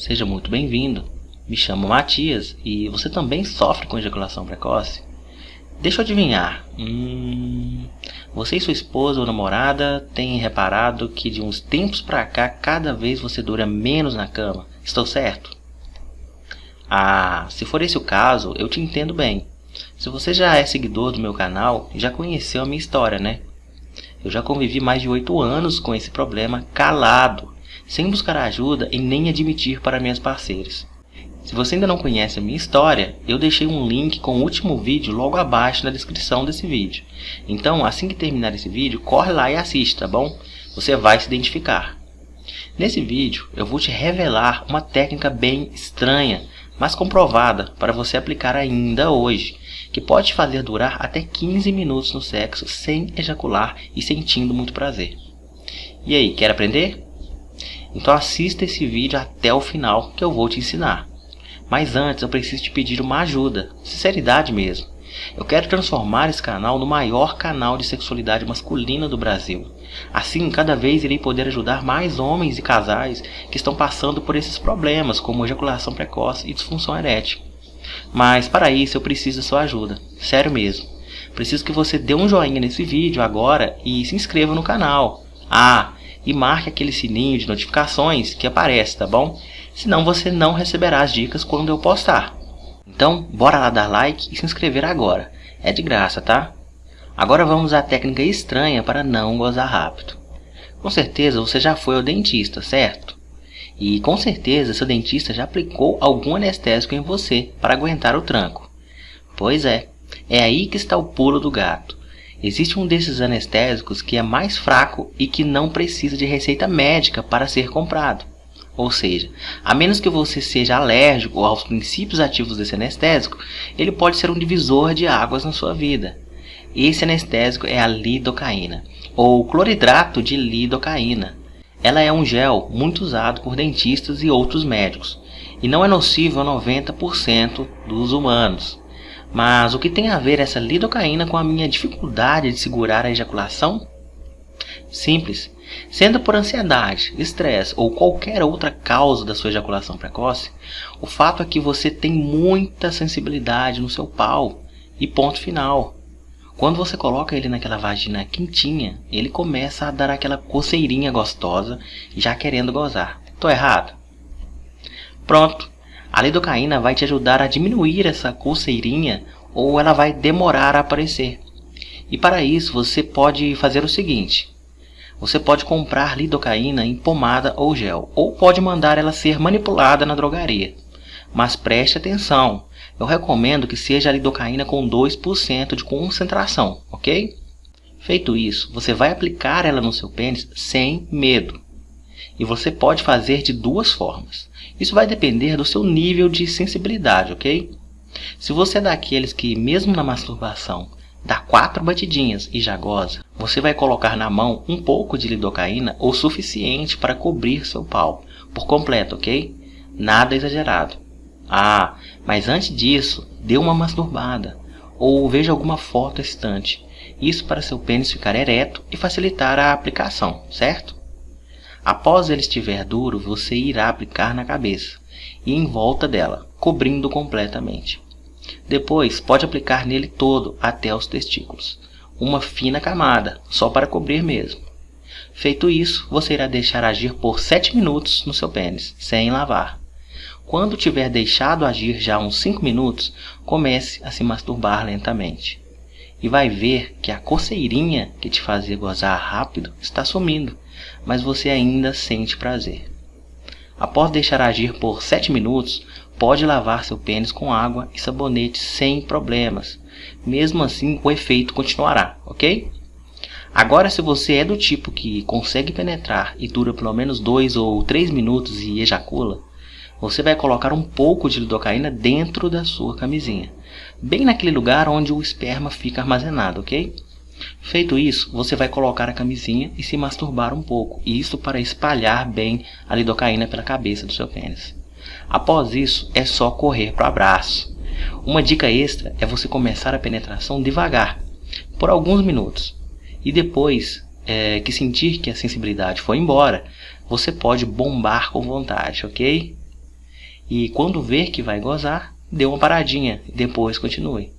seja muito bem-vindo. Me chamo Matias e você também sofre com ejaculação precoce? Deixa eu adivinhar. Hum, você e sua esposa ou namorada têm reparado que de uns tempos pra cá cada vez você dura menos na cama? Estou certo? Ah, se for esse o caso, eu te entendo bem. Se você já é seguidor do meu canal, já conheceu a minha história, né? Eu já convivi mais de 8 anos com esse problema calado sem buscar ajuda e nem admitir para minhas parceiras. Se você ainda não conhece a minha história, eu deixei um link com o último vídeo logo abaixo na descrição desse vídeo. Então, assim que terminar esse vídeo, corre lá e assiste, tá bom? Você vai se identificar. Nesse vídeo, eu vou te revelar uma técnica bem estranha, mas comprovada para você aplicar ainda hoje, que pode fazer durar até 15 minutos no sexo sem ejacular e sentindo muito prazer. E aí, quer aprender? Então assista esse vídeo até o final que eu vou te ensinar. Mas antes eu preciso te pedir uma ajuda, sinceridade mesmo. Eu quero transformar esse canal no maior canal de sexualidade masculina do Brasil. Assim, cada vez irei poder ajudar mais homens e casais que estão passando por esses problemas, como ejaculação precoce e disfunção erétil. Mas para isso eu preciso da sua ajuda, sério mesmo. Preciso que você dê um joinha nesse vídeo agora e se inscreva no canal. Ah, e marque aquele sininho de notificações que aparece, tá bom? Senão você não receberá as dicas quando eu postar. Então, bora lá dar like e se inscrever agora. É de graça, tá? Agora vamos à técnica estranha para não gozar rápido. Com certeza você já foi ao dentista, certo? E com certeza seu dentista já aplicou algum anestésico em você para aguentar o tranco. Pois é, é aí que está o pulo do gato. Existe um desses anestésicos que é mais fraco e que não precisa de receita médica para ser comprado. Ou seja, a menos que você seja alérgico aos princípios ativos desse anestésico, ele pode ser um divisor de águas na sua vida. Esse anestésico é a lidocaína, ou cloridrato de lidocaína. Ela é um gel muito usado por dentistas e outros médicos, e não é nocivo a 90% dos humanos. Mas o que tem a ver essa lidocaína com a minha dificuldade de segurar a ejaculação? Simples. Sendo por ansiedade, estresse ou qualquer outra causa da sua ejaculação precoce, o fato é que você tem muita sensibilidade no seu pau. E ponto final. Quando você coloca ele naquela vagina quentinha, ele começa a dar aquela coceirinha gostosa, já querendo gozar. Tô errado? Pronto. A lidocaína vai te ajudar a diminuir essa coceirinha ou ela vai demorar a aparecer. E para isso você pode fazer o seguinte. Você pode comprar lidocaína em pomada ou gel, ou pode mandar ela ser manipulada na drogaria. Mas preste atenção, eu recomendo que seja a lidocaína com 2% de concentração, ok? Feito isso, você vai aplicar ela no seu pênis sem medo. E você pode fazer de duas formas. Isso vai depender do seu nível de sensibilidade, ok? Se você é daqueles que, mesmo na masturbação, dá quatro batidinhas e já goza, você vai colocar na mão um pouco de lidocaína o suficiente para cobrir seu pau, por completo, ok? Nada exagerado. Ah, mas antes disso, dê uma masturbada, ou veja alguma foto excitante. Isso para seu pênis ficar ereto e facilitar a aplicação, certo? Após ele estiver duro, você irá aplicar na cabeça e em volta dela, cobrindo completamente. Depois, pode aplicar nele todo até os testículos. Uma fina camada, só para cobrir mesmo. Feito isso, você irá deixar agir por 7 minutos no seu pênis, sem lavar. Quando tiver deixado agir já uns 5 minutos, comece a se masturbar lentamente. E vai ver que a coceirinha que te fazia gozar rápido está sumindo mas você ainda sente prazer. Após deixar agir por 7 minutos, pode lavar seu pênis com água e sabonete sem problemas. Mesmo assim, o efeito continuará, ok? Agora, se você é do tipo que consegue penetrar e dura pelo menos 2 ou 3 minutos e ejacula, você vai colocar um pouco de lidocaína dentro da sua camisinha, bem naquele lugar onde o esperma fica armazenado, ok? Feito isso, você vai colocar a camisinha e se masturbar um pouco, isso para espalhar bem a lidocaína pela cabeça do seu pênis. Após isso, é só correr para o abraço. Uma dica extra é você começar a penetração devagar, por alguns minutos. E depois é, que sentir que a sensibilidade foi embora, você pode bombar com vontade, ok? E quando ver que vai gozar, dê uma paradinha e depois continue.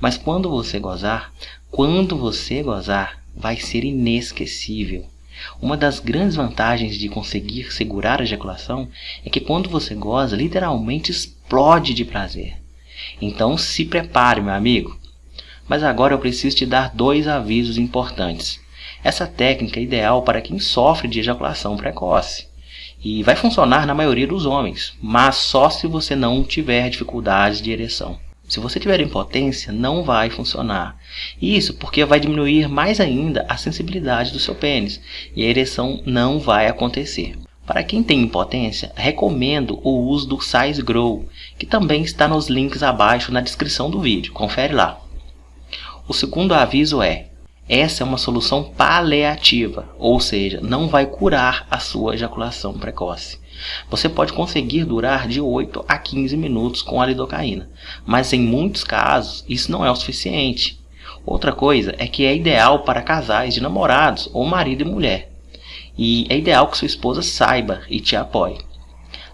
Mas quando você gozar, quando você gozar, vai ser inesquecível. Uma das grandes vantagens de conseguir segurar a ejaculação é que quando você goza, literalmente explode de prazer. Então se prepare, meu amigo. Mas agora eu preciso te dar dois avisos importantes. Essa técnica é ideal para quem sofre de ejaculação precoce. E vai funcionar na maioria dos homens, mas só se você não tiver dificuldades de ereção. Se você tiver impotência, não vai funcionar. Isso porque vai diminuir mais ainda a sensibilidade do seu pênis e a ereção não vai acontecer. Para quem tem impotência, recomendo o uso do Size Grow, que também está nos links abaixo na descrição do vídeo. Confere lá. O segundo aviso é: essa é uma solução paliativa, ou seja, não vai curar a sua ejaculação precoce. Você pode conseguir durar de 8 a 15 minutos com a lidocaína, mas em muitos casos isso não é o suficiente. Outra coisa é que é ideal para casais de namorados ou marido e mulher. E é ideal que sua esposa saiba e te apoie.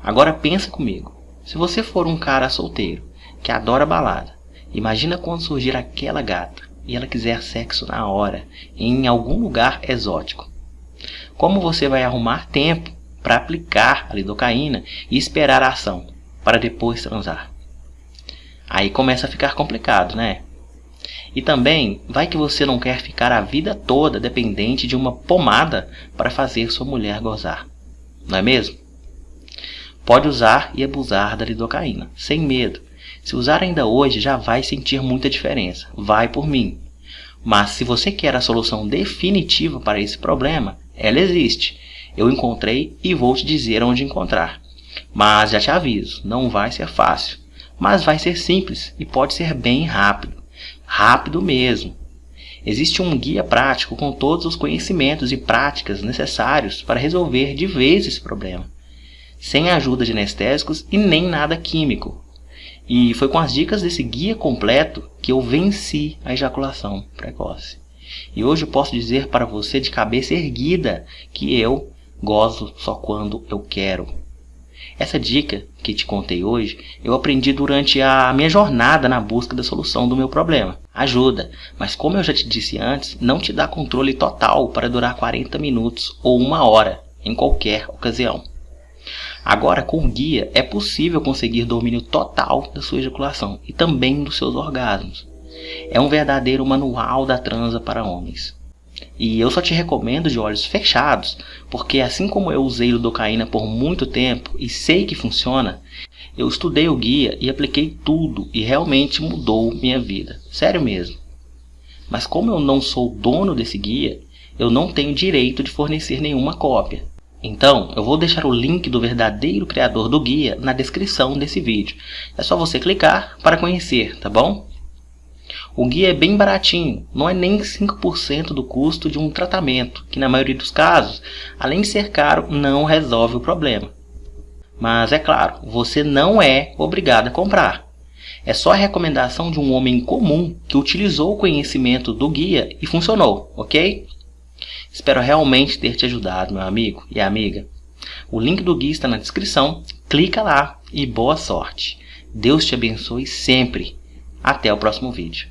Agora pensa comigo. Se você for um cara solteiro que adora balada, imagina quando surgir aquela gata e ela quiser sexo na hora, em algum lugar exótico. Como você vai arrumar tempo para aplicar a lidocaína e esperar a ação, para depois transar. Aí começa a ficar complicado, né? E também, vai que você não quer ficar a vida toda dependente de uma pomada para fazer sua mulher gozar. Não é mesmo? Pode usar e abusar da lidocaína, sem medo. Se usar ainda hoje, já vai sentir muita diferença. Vai por mim. Mas se você quer a solução definitiva para esse problema, ela existe eu encontrei e vou te dizer onde encontrar. Mas já te aviso, não vai ser fácil, mas vai ser simples e pode ser bem rápido. Rápido mesmo. Existe um guia prático com todos os conhecimentos e práticas necessários para resolver de vez esse problema, sem ajuda de anestésicos e nem nada químico. E foi com as dicas desse guia completo que eu venci a ejaculação precoce. E hoje eu posso dizer para você de cabeça erguida que eu Gozo só quando eu quero. Essa dica que te contei hoje, eu aprendi durante a minha jornada na busca da solução do meu problema. Ajuda, mas como eu já te disse antes, não te dá controle total para durar 40 minutos ou uma hora, em qualquer ocasião. Agora, com o guia, é possível conseguir domínio total da sua ejaculação e também dos seus orgasmos. É um verdadeiro manual da transa para homens. E eu só te recomendo de olhos fechados, porque assim como eu usei lidocaína por muito tempo e sei que funciona, eu estudei o guia e apliquei tudo e realmente mudou minha vida. Sério mesmo. Mas como eu não sou dono desse guia, eu não tenho direito de fornecer nenhuma cópia. Então, eu vou deixar o link do verdadeiro criador do guia na descrição desse vídeo. É só você clicar para conhecer, tá bom? O guia é bem baratinho, não é nem 5% do custo de um tratamento, que na maioria dos casos, além de ser caro, não resolve o problema. Mas é claro, você não é obrigado a comprar. É só a recomendação de um homem comum que utilizou o conhecimento do guia e funcionou, ok? Espero realmente ter te ajudado, meu amigo e amiga. O link do guia está na descrição, clica lá e boa sorte. Deus te abençoe sempre. Até o próximo vídeo.